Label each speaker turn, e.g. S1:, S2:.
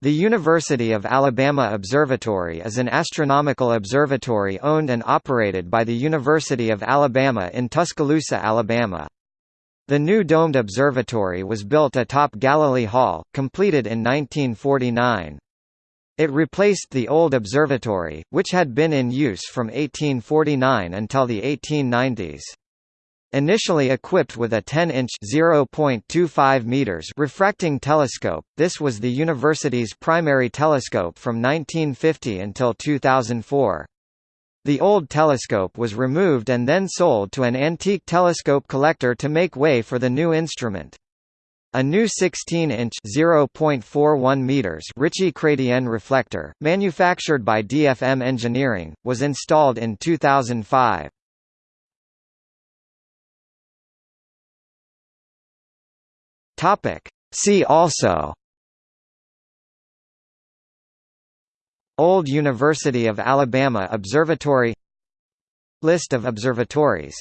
S1: The University of Alabama Observatory is an astronomical observatory owned and operated by the University of Alabama in Tuscaloosa, Alabama. The new domed observatory was built atop Gallalee Hall, completed in 1949. It replaced the old observatory, which had been in use from 1849 until the 1890s. Initially equipped with a 10-inch (0.25 meters) refracting telescope, this was the university's primary telescope from 1950 until 2004. The old telescope was removed and then sold to an antique telescope collector to make way for the new instrument. A new 16-inch (0.41 meters) Ritchey-Chrétien reflector, manufactured by DFM Engineering, was installed in 2005.
S2: Topic. See also.
S1: Old University of Alabama Observatory. List of observatories